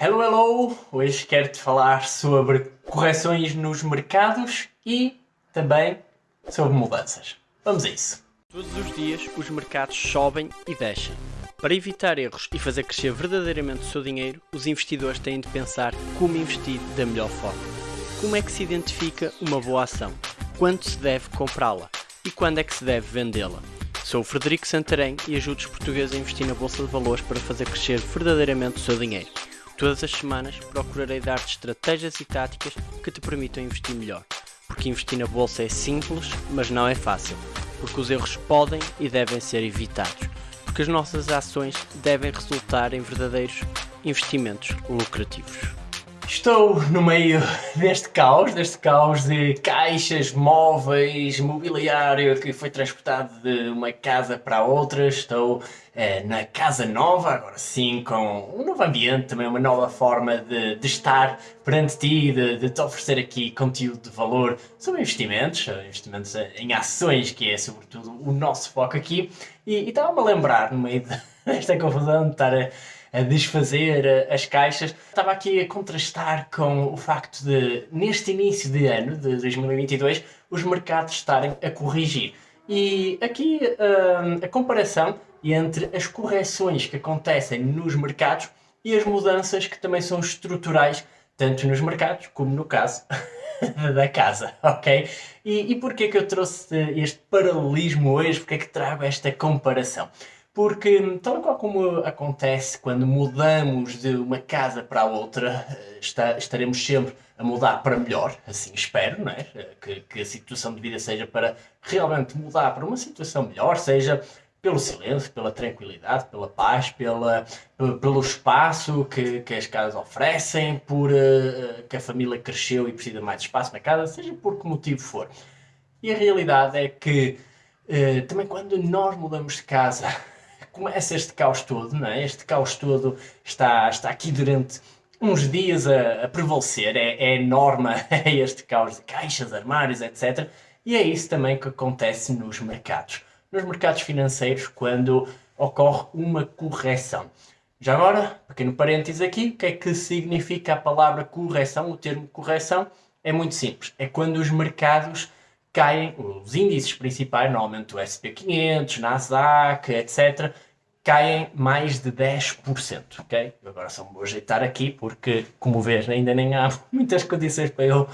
Hello, hello! Hoje quero-te falar sobre correções nos mercados e também sobre mudanças. Vamos a isso! Todos os dias os mercados sobem e descem. Para evitar erros e fazer crescer verdadeiramente o seu dinheiro, os investidores têm de pensar como investir da melhor forma. Como é que se identifica uma boa ação? Quando se deve comprá-la? E quando é que se deve vendê-la? Sou o Frederico Santarém e ajudo os portugueses a investir na Bolsa de Valores para fazer crescer verdadeiramente o seu dinheiro. Todas as semanas procurarei dar-te estratégias e táticas que te permitam investir melhor. Porque investir na bolsa é simples, mas não é fácil. Porque os erros podem e devem ser evitados. Porque as nossas ações devem resultar em verdadeiros investimentos lucrativos. Estou no meio deste caos, deste caos de caixas, móveis, mobiliário que foi transportado de uma casa para outra. Estou eh, na casa nova, agora sim, com um novo ambiente, também uma nova forma de, de estar perante ti, de, de, te oferecer aqui conteúdo de valor sobre investimentos, investimentos em ações, que é sobretudo o nosso foco aqui. E, e estava-me a lembrar, no meio desta confusão, de estar a a desfazer as caixas. Estava aqui a contrastar com o facto de, neste início de ano, de 2022, os mercados estarem a corrigir. E aqui hum, a comparação entre as correções que acontecem nos mercados e as mudanças que também são estruturais, tanto nos mercados como no caso da casa, ok? E, e porquê que eu trouxe este paralelismo hoje? Porquê que trago esta comparação? Porque, tal qual como acontece quando mudamos de uma casa para a outra, eh, está, estaremos sempre a mudar para melhor, assim espero, não é? Eh, que, que a situação de vida seja para realmente mudar para uma situação melhor, seja pelo silêncio, pela tranquilidade, pela paz, pela, pelo espaço que, que as casas oferecem, por uh, que a família cresceu e precisa de mais espaço na casa, seja por que motivo for. E a realidade é que uh, também quando nós mudamos de casa, começa este caos todo, não é? Este caos todo está, está aqui durante uns dias a, a prevalecer, é, é norma, é este caos de caixas, armários, etc. E é isso também que acontece nos mercados. Nos mercados financeiros, quando ocorre uma correção. Já agora, pequeno parênteses aqui, o que é que significa a palavra correção, o termo correção? É muito simples, é quando os mercados caem, os índices principais, normalmente o SP500, Nasdaq, etc., caem mais de 10%, ok? Agora só me vou ajeitar aqui porque, como vês, ainda nem há muitas condições para eu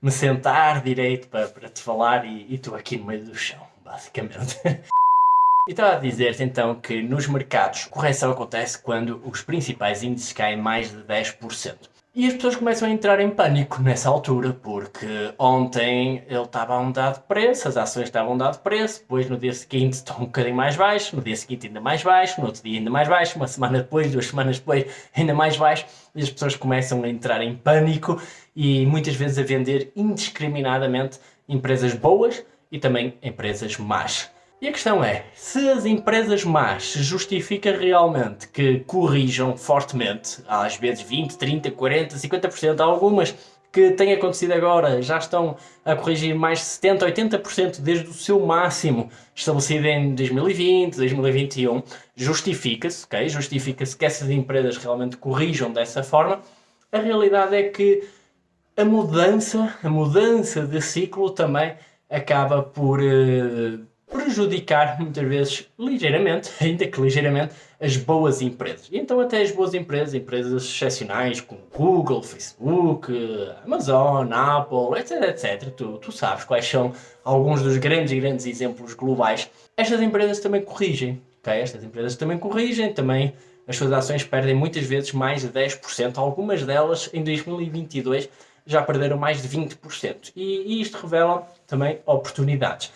me sentar direito para, para te falar e estou aqui no meio do chão, basicamente. Estava a dizer-te então que nos mercados correção acontece quando os principais índices caem mais de 10%. E as pessoas começam a entrar em pânico nessa altura, porque ontem ele estava a um dado preço, as ações estavam a um dado preço, depois no dia seguinte estão um bocadinho mais baixo, no dia seguinte ainda mais baixo, no outro dia ainda mais baixo, uma semana depois, duas semanas depois ainda mais baixo, e as pessoas começam a entrar em pânico e muitas vezes a vender indiscriminadamente empresas boas e também empresas más. E a questão é, se as empresas más se justifica realmente que corrijam fortemente, às vezes 20, 30, 40, 50%, algumas que têm acontecido agora já estão a corrigir mais de 70, 80% desde o seu máximo estabelecido em 2020, 2021, justifica-se, ok? Justifica-se que essas empresas realmente corrijam dessa forma. A realidade é que a mudança, a mudança de ciclo também acaba por uh, prejudicar muitas vezes ligeiramente, ainda que ligeiramente, as boas empresas. E então até as boas empresas, empresas excepcionais como Google, Facebook, Amazon, Apple, etc, etc, tu, tu sabes quais são alguns dos grandes grandes exemplos globais. Estas empresas também corrigem, ok? Estas empresas também corrigem, também as suas ações perdem muitas vezes mais de 10%, algumas delas em 2022 já perderam mais de 20%. E, e isto revela também oportunidades.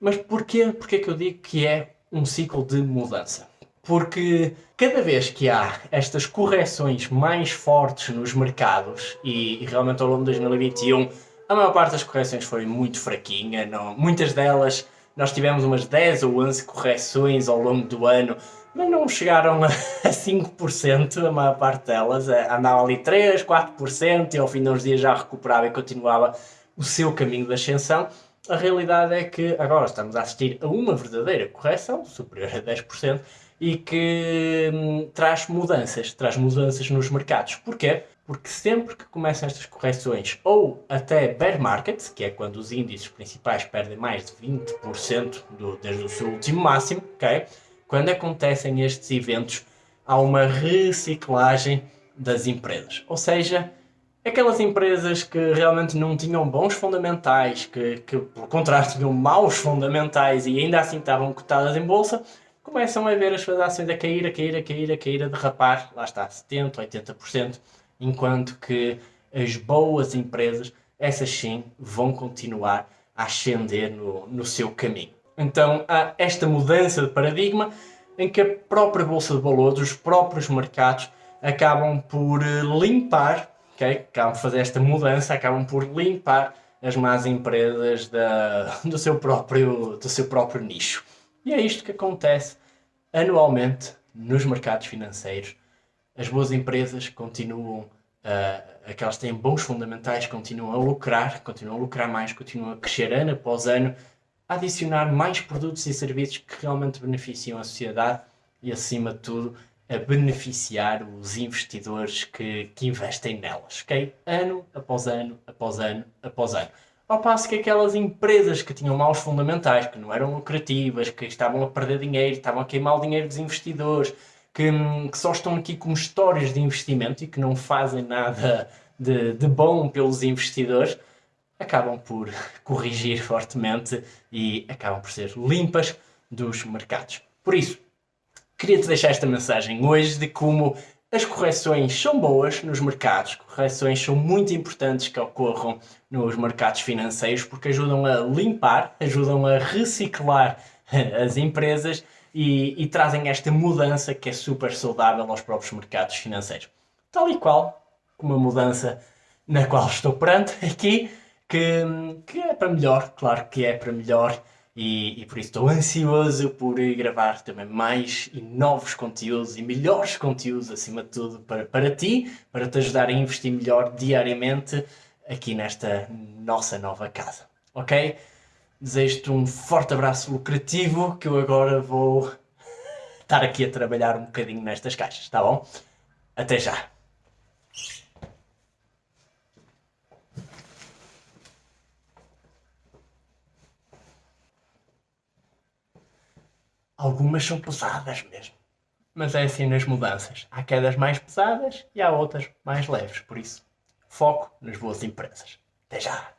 Mas porquê? Porquê que eu digo que é um ciclo de mudança? Porque cada vez que há estas correções mais fortes nos mercados, e, e realmente ao longo de 2021 a maior parte das correções foi muito fraquinha, não, muitas delas nós tivemos umas 10 ou 11 correções ao longo do ano, mas não chegaram a 5%, a maior parte delas, andava ali 3, 4% e ao fim de uns dias já recuperava e continuava o seu caminho de ascensão. A realidade é que agora estamos a assistir a uma verdadeira correção, superior a 10%, e que hum, traz mudanças, traz mudanças nos mercados. Porquê? Porque sempre que começam estas correções, ou até bear market, que é quando os índices principais perdem mais de 20% do, desde o seu último máximo, ok? Quando acontecem estes eventos, há uma reciclagem das empresas. Ou seja, aquelas empresas que realmente não tinham bons fundamentais, que, que pelo contrário tinham maus fundamentais e ainda assim estavam cotadas em bolsa, começam a ver as suas ações a cair, a cair, a cair, a cair, a derrapar, lá está, 70%, 80%, enquanto que as boas empresas, essas sim, vão continuar a ascender no, no seu caminho. Então há esta mudança de paradigma em que a própria Bolsa de Valores, os próprios mercados, acabam por eh, limpar, okay? acabam por fazer esta mudança, acabam por limpar as más empresas da, do, seu próprio, do seu próprio nicho. E é isto que acontece anualmente nos mercados financeiros. As boas empresas continuam, uh, aquelas que têm bons fundamentais, continuam a lucrar, continuam a lucrar mais, continuam a crescer ano após ano, a adicionar mais produtos e serviços que realmente beneficiam a sociedade e, acima de tudo, a beneficiar os investidores que, que investem nelas, ok? Ano após ano, após ano, após ano. Ao passo que aquelas empresas que tinham maus fundamentais, que não eram lucrativas, que estavam a perder dinheiro, estavam a queimar o dinheiro dos investidores, que, que só estão aqui como histórias de investimento e que não fazem nada de, de bom pelos investidores, acabam por corrigir fortemente e acabam por ser limpas dos mercados. Por isso, queria-te deixar esta mensagem hoje de como as correções são boas nos mercados, correções são muito importantes que ocorram nos mercados financeiros porque ajudam a limpar, ajudam a reciclar as empresas e, e trazem esta mudança que é super saudável aos próprios mercados financeiros. Tal e qual como a mudança na qual estou perante aqui, que, que é para melhor, claro que é para melhor e, e, por isso estou ansioso por gravar também mais e novos conteúdos e melhores conteúdos acima de tudo para, para ti, para te ajudar a investir melhor diariamente aqui nesta nossa nova casa, ok? Desejo-te um forte abraço lucrativo que eu agora vou estar aqui a trabalhar um bocadinho nestas caixas, tá bom? Até já! Algumas são pesadas mesmo. Mas é assim nas mudanças. Há quedas mais pesadas e há outras mais leves. Por isso, foco nas boas empresas. Até já!